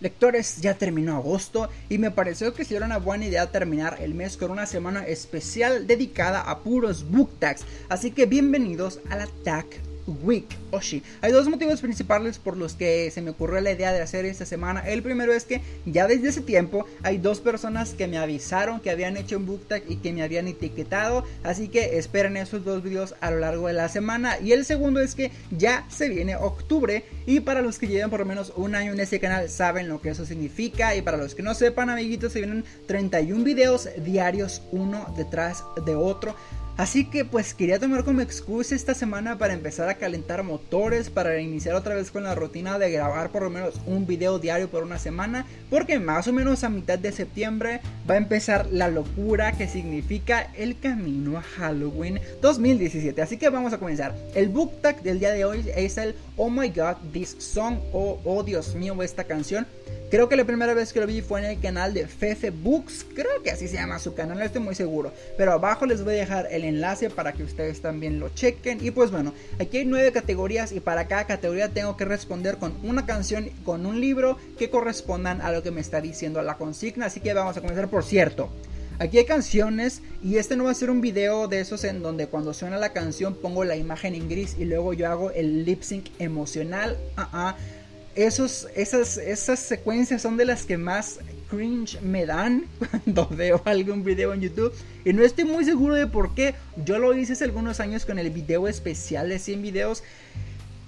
Lectores, ya terminó agosto y me pareció que sería una buena idea terminar el mes con una semana especial dedicada a puros book tags. Así que bienvenidos a la Tag Week Oshi. Hay dos motivos principales por los que se me ocurrió la idea de hacer esta semana. El primero es que ya desde ese tiempo hay dos personas que me avisaron que habían hecho un book tag y que me habían etiquetado. Así que esperen esos dos videos a lo largo de la semana. Y el segundo es que ya se viene octubre. Y para los que llevan por lo menos un año en este canal saben lo que eso significa. Y para los que no sepan, amiguitos, se vienen 31 videos diarios uno detrás de otro. Así que pues quería tomar como excusa esta semana para empezar a calentar motores, para iniciar otra vez con la rutina de grabar por lo menos un video diario por una semana, porque más o menos a mitad de septiembre va a empezar la locura que significa el camino a Halloween 2017. Así que vamos a comenzar. El book tag del día de hoy es el Oh My God This Song o Oh Dios mío esta canción. Creo que la primera vez que lo vi fue en el canal de Fefe Books. Creo que así se llama su canal, no estoy muy seguro. Pero abajo les voy a dejar el enlace para que ustedes también lo chequen. Y pues bueno, aquí hay nueve categorías y para cada categoría tengo que responder con una canción, con un libro que correspondan a lo que me está diciendo la consigna. Así que vamos a comenzar por cierto. Aquí hay canciones y este no va a ser un video de esos en donde cuando suena la canción pongo la imagen en gris y luego yo hago el lip sync emocional. Uh esos, esas, esas secuencias son de las que más cringe me dan cuando veo algún video en YouTube. Y no estoy muy seguro de por qué. Yo lo hice hace algunos años con el video especial de 100 videos.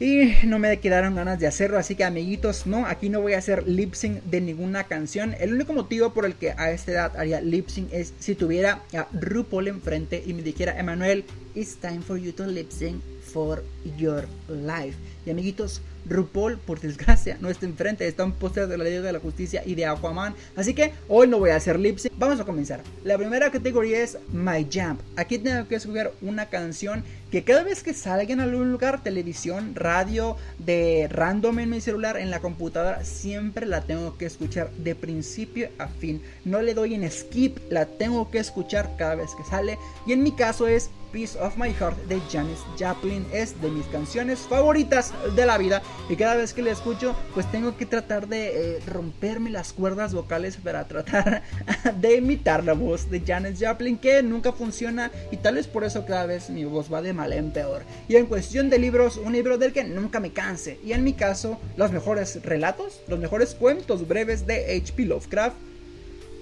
Y no me quedaron ganas de hacerlo, así que amiguitos, no, aquí no voy a hacer lip sync de ninguna canción. El único motivo por el que a esta edad haría lip sync es si tuviera a RuPaul enfrente y me dijera, Emanuel, it's time for you to lip sync for your life. Y amiguitos, RuPaul, por desgracia, no está enfrente, está un póster de la Liga de la Justicia y de Aquaman. Así que hoy no voy a hacer lip. Vamos a comenzar. La primera categoría es My Jump. Aquí tengo que escoger una canción que cada vez que salga en algún lugar, televisión, radio, de random en mi celular, en la computadora, siempre la tengo que escuchar de principio a fin. No le doy en skip, la tengo que escuchar cada vez que sale. Y en mi caso es Piece of My Heart de Janis Joplin. Es de mis canciones favoritas de la vida. Y cada vez que la escucho, pues tengo que tratar de eh, romperme las cuerdas vocales para tratar de imitar la voz de Janis Joplin, que nunca funciona. Y tal vez por eso cada vez mi voz va de mal en peor. Y en cuestión de libros, un libro del que nunca me canse. Y en mi caso, los mejores relatos, los mejores cuentos breves de H.P. Lovecraft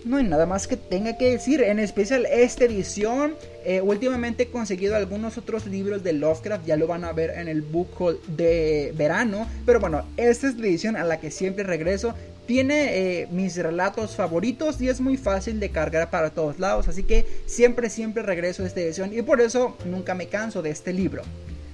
no hay nada más que tenga que decir. En especial esta edición. Eh, últimamente he conseguido algunos otros libros de Lovecraft. Ya lo van a ver en el book haul de verano. Pero bueno, esta es la edición a la que siempre regreso. Tiene eh, mis relatos favoritos y es muy fácil de cargar para todos lados. Así que siempre, siempre regreso a esta edición. Y por eso nunca me canso de este libro.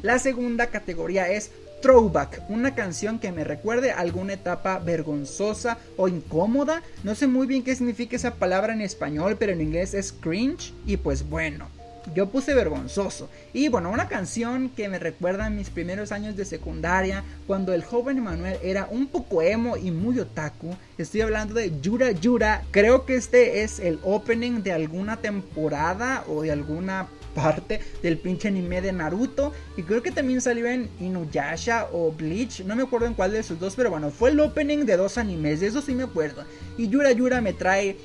La segunda categoría es Throwback, una canción que me recuerde alguna etapa vergonzosa o incómoda. No sé muy bien qué significa esa palabra en español, pero en inglés es cringe. Y pues bueno, yo puse vergonzoso. Y bueno, una canción que me recuerda mis primeros años de secundaria, cuando el joven Emanuel era un poco emo y muy otaku. Estoy hablando de Yura Yura. Creo que este es el opening de alguna temporada o de alguna parte del pinche anime de Naruto. Y creo que también salió en Inuyasha o Bleach. No me acuerdo en cuál de esos dos, pero bueno, fue el opening de dos animes. De eso sí me acuerdo. Y Yura Yura me trae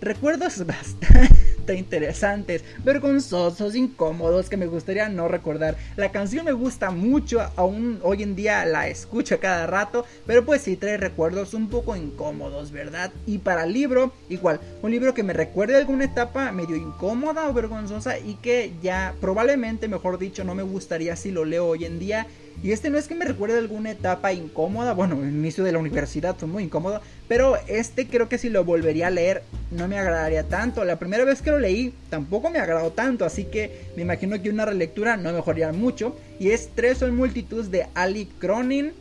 recuerdos bastante interesantes, vergonzosos, incómodos que me gustaría no recordar. La canción me gusta mucho, aún hoy en día la escucho cada rato, pero pues sí trae recuerdos un poco incómodos, ¿verdad? Y para el libro, igual, un libro que me recuerde alguna etapa medio incómoda o vergonzosa y que ya probablemente, mejor dicho, no me gustaría si lo leo hoy en día y este no es que me recuerde alguna etapa incómoda, bueno, el inicio de la universidad fue muy incómodo, pero este creo que si lo volvería a leer no me agradaría tanto. La primera vez que lo leí tampoco me agradó tanto, así que me imagino que una relectura no mejoraría mucho. Y es Tres o multitud de Ali Cronin.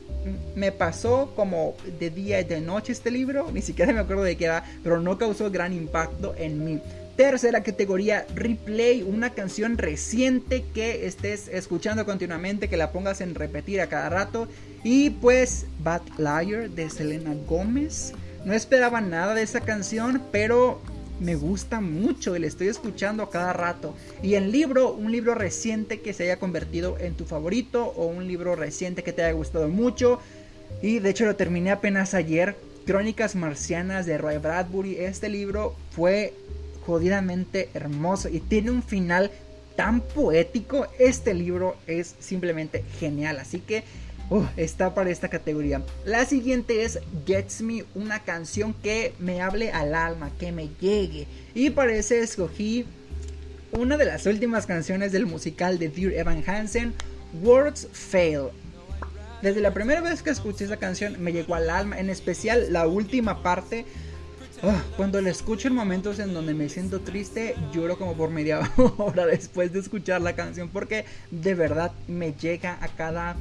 Me pasó como de día y de noche este libro, ni siquiera me acuerdo de qué era, pero no causó gran impacto en mí. Tercera categoría, replay, una canción reciente que estés escuchando continuamente, que la pongas en repetir a cada rato. Y pues Bad Liar de Selena Gómez. No esperaba nada de esa canción, pero me gusta mucho y la estoy escuchando a cada rato. Y el libro, un libro reciente que se haya convertido en tu favorito o un libro reciente que te haya gustado mucho. Y de hecho lo terminé apenas ayer Crónicas Marcianas de Roy Bradbury. Este libro fue jodidamente hermoso y tiene un final tan poético. Este libro es simplemente genial. Así que uh, está para esta categoría. La siguiente es Gets Me, una canción que me hable al alma, que me llegue. Y para ese escogí una de las últimas canciones del musical de Dear Evan Hansen, Words Fail. Desde la primera vez que escuché esa canción me llegó al alma, en especial la última parte. Ah, cuando la escucho en momentos en donde me siento triste, lloro como por media hora después de escuchar la canción porque de verdad me llega a cada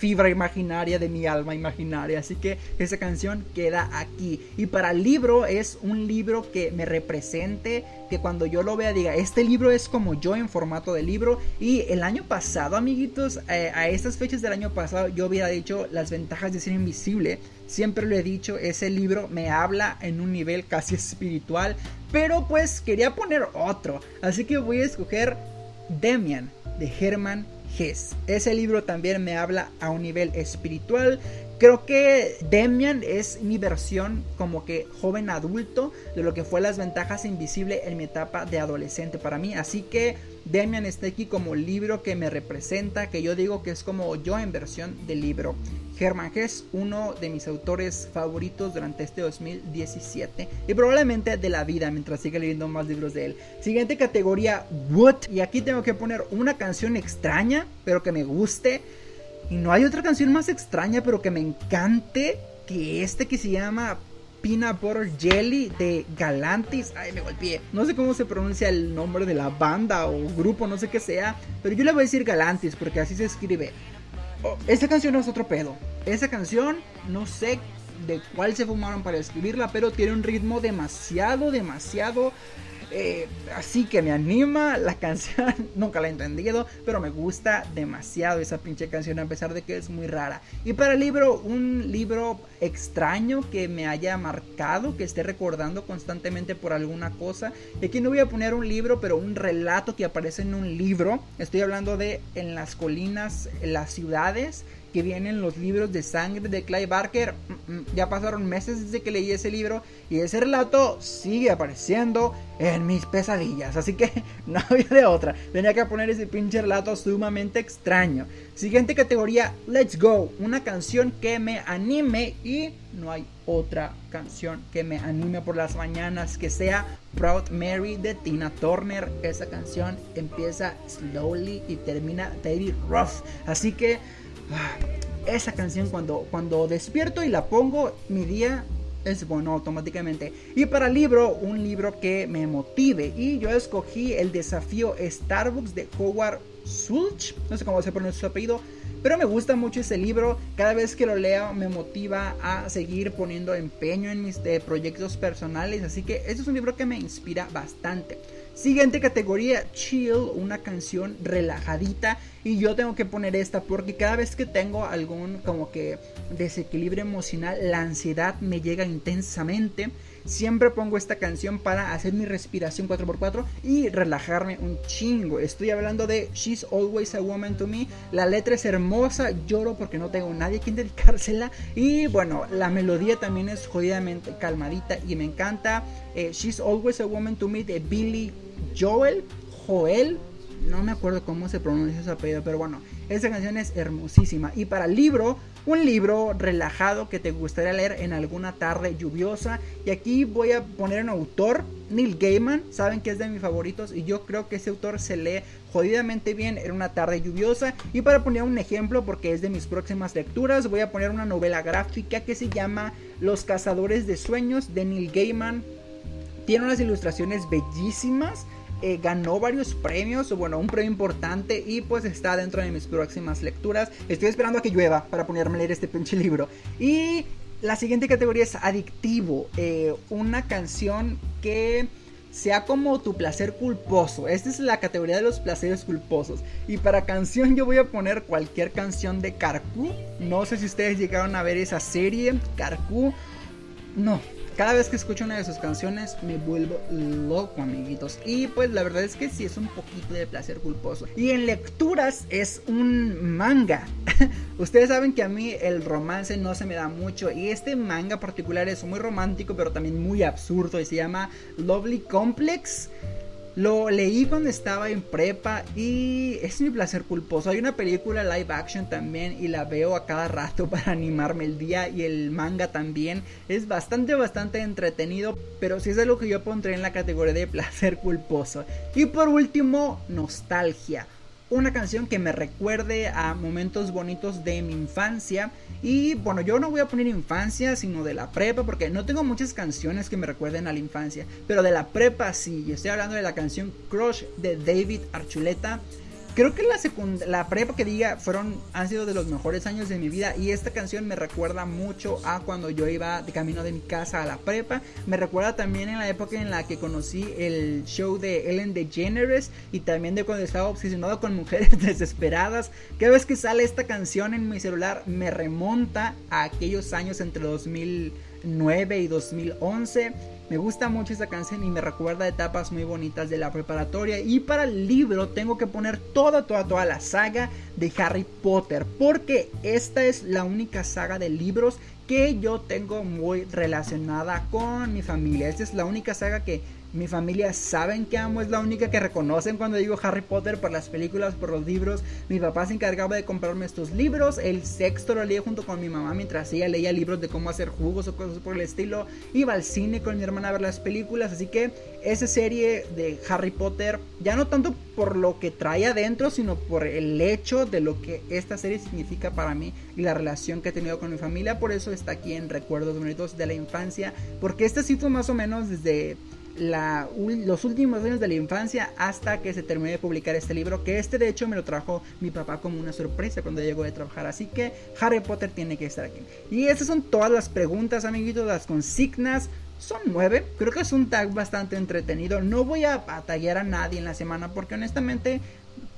fibra imaginaria de mi alma imaginaria. Así que esa canción queda aquí. Y para el libro es un libro que me represente, que cuando yo lo vea diga, este libro es como yo en formato de libro. Y el año pasado, amiguitos, eh, a estas fechas del año pasado yo había dicho las ventajas de ser invisible. Siempre lo he dicho, ese libro me habla en un nivel casi espiritual. Pero pues quería poner otro. Así que voy a escoger Demian de Herman ese libro también me habla a un nivel espiritual. Creo que Demian es mi versión como que joven adulto de lo que fue las ventajas invisibles en mi etapa de adolescente para mí. Así que Demian está aquí como libro que me representa, que yo digo que es como yo en versión de libro. Germán Hess, uno de mis autores favoritos durante este 2017 y probablemente de la vida mientras siga leyendo más libros de él. Siguiente categoría, What. Y aquí tengo que poner una canción extraña, pero que me guste. Y no hay otra canción más extraña, pero que me encante que este que se llama Peanut Butter Jelly de Galantis. Ay, me golpeé. No sé cómo se pronuncia el nombre de la banda o grupo, no sé qué sea. Pero yo le voy a decir Galantis porque así se escribe. Oh, esta canción es otro pedo. Esa canción, no sé de cuál se fumaron para escribirla, pero tiene un ritmo demasiado, demasiado eh, así que me anima la canción. Nunca la he entendido, pero me gusta demasiado esa pinche canción a pesar de que es muy rara. Y para el libro, un libro extraño que me haya marcado, que esté recordando constantemente por alguna cosa. Y aquí no voy a poner un libro, pero un relato que aparece en un libro. Estoy hablando de En las colinas, las ciudades que vienen los libros de sangre de Clive Barker. Mm, mm, ya pasaron meses desde que leí ese libro y ese relato sigue apareciendo en mis pesadillas. Así que no había de otra. Tenía que poner ese pinche relato sumamente extraño. Siguiente categoría, Let's Go. Una canción que me anime y no hay otra canción que me anime por las mañanas que sea Proud Mary de Tina Turner. Esa canción empieza slowly y termina David Ruff. Así que esa canción cuando, cuando despierto y la pongo, mi día es bueno automáticamente. Y para libro, un libro que me motive. Y yo escogí el desafío Starbucks de Howard Sulch. No sé cómo se pronuncia su apellido. Pero me gusta mucho ese libro. Cada vez que lo leo me motiva a seguir poniendo empeño en mis eh, proyectos personales. Así que este es un libro que me inspira bastante. Siguiente categoría, chill, una canción relajadita. Y yo tengo que poner esta porque cada vez que tengo algún como que desequilibrio emocional, la ansiedad me llega intensamente. Siempre pongo esta canción para hacer mi respiración 4x4 y relajarme un chingo. Estoy hablando de She's Always a Woman to Me. La letra es hermosa, lloro porque no tengo nadie a quien dedicársela. Y bueno, la melodía también es jodidamente calmadita y me encanta. Eh, She's Always a Woman to Me de Billy Joel, Joel, no me acuerdo cómo se pronuncia su apellido, pero bueno, esa canción es hermosísima. Y para el libro, un libro relajado que te gustaría leer en alguna tarde lluviosa. Y aquí voy a poner un autor, Neil Gaiman, saben que es de mis favoritos y yo creo que ese autor se lee jodidamente bien en una tarde lluviosa. Y para poner un ejemplo, porque es de mis próximas lecturas, voy a poner una novela gráfica que se llama Los Cazadores de Sueños de Neil Gaiman. Tiene unas ilustraciones bellísimas eh, ganó varios premios, bueno, un premio importante y pues está dentro de mis próximas lecturas. Estoy esperando a que llueva para ponerme a leer este pinche libro. Y la siguiente categoría es adictivo, eh, una canción que sea como tu placer culposo. Esta es la categoría de los placeres culposos. Y para canción yo voy a poner cualquier canción de Carcu. No sé si ustedes llegaron a ver esa serie, Carcu. No, cada vez que escucho una de sus canciones me vuelvo loco, amiguitos. Y pues la verdad es que sí es un poquito de placer culposo. Y en lecturas es un manga. Ustedes saben que a mí el romance no se me da mucho. Y este manga particular es muy romántico, pero también muy absurdo. Y se llama Lovely Complex. Lo leí cuando estaba en prepa y es mi placer culposo. Hay una película live action también y la veo a cada rato para animarme el día y el manga también. Es bastante, bastante entretenido, pero sí es algo que yo pondré en la categoría de placer culposo. Y por último, nostalgia una canción que me recuerde a momentos bonitos de mi infancia. Y bueno, yo no voy a poner infancia, sino de la prepa, porque no tengo muchas canciones que me recuerden a la infancia. Pero de la prepa sí, yo estoy hablando de la canción Crush de David Archuleta. Creo que la, prepa que diga fueron, han sido de los mejores años de mi vida y esta canción me recuerda mucho a cuando yo iba de camino de mi casa a la prepa. Me recuerda también en la época en la que conocí el show de Ellen DeGeneres y también de cuando estaba obsesionado con mujeres desesperadas. Cada vez que sale esta canción en mi celular me remonta a aquellos años entre 2009 y 2011 me gusta mucho esta canción y me recuerda etapas muy bonitas de la preparatoria. Y para el libro tengo que poner toda, toda, toda la saga de Harry Potter. Porque esta es la única saga de libros que yo tengo muy relacionada con mi familia. Esta es la única saga que mi familia saben que amo, es la única que reconocen cuando digo Harry Potter por las películas, por los libros. Mi papá se encargaba de comprarme estos libros. El sexto lo leía junto con mi mamá mientras ella leía libros de cómo hacer jugos o cosas por el estilo. Iba al cine con mi hermana a ver las películas. Así que esa serie de Harry Potter, ya no tanto por lo que trae adentro, sino por el hecho de lo que esta serie significa para mí y la relación que he tenido con mi familia. Por eso está aquí en Recuerdos Bonitos de la Infancia. Porque este sí fue más o menos desde los últimos años de la infancia hasta que se terminó de publicar este libro, que este de hecho me lo trajo mi papá como una sorpresa cuando llegó de trabajar, así que Harry Potter tiene que estar aquí. Y esas son todas las preguntas, amiguitos, las consignas. Son nueve, creo que es un tag bastante entretenido. No voy a batallar a nadie en la semana porque honestamente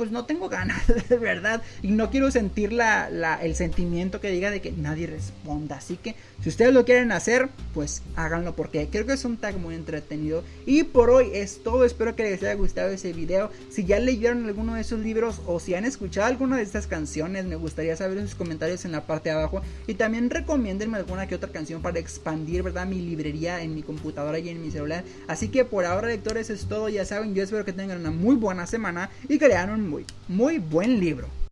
pues no tengo ganas, de verdad. Y no quiero sentir la, el sentimiento que diga de que nadie responda. Así que si ustedes lo quieren hacer, pues háganlo porque creo que es un tag muy entretenido. Y por hoy es todo. Espero que les haya gustado ese video. Si ya leyeron alguno de esos libros o si han escuchado alguna de estas canciones, me gustaría saber en sus comentarios en la parte de abajo. Y también recomiéndenme alguna que otra canción para expandir, ¿verdad? Mi librería en mi computadora y en mi celular. Así que por ahora, lectores, es todo. Ya saben, yo espero que tengan una muy buena semana y que lean un muy, buen libro.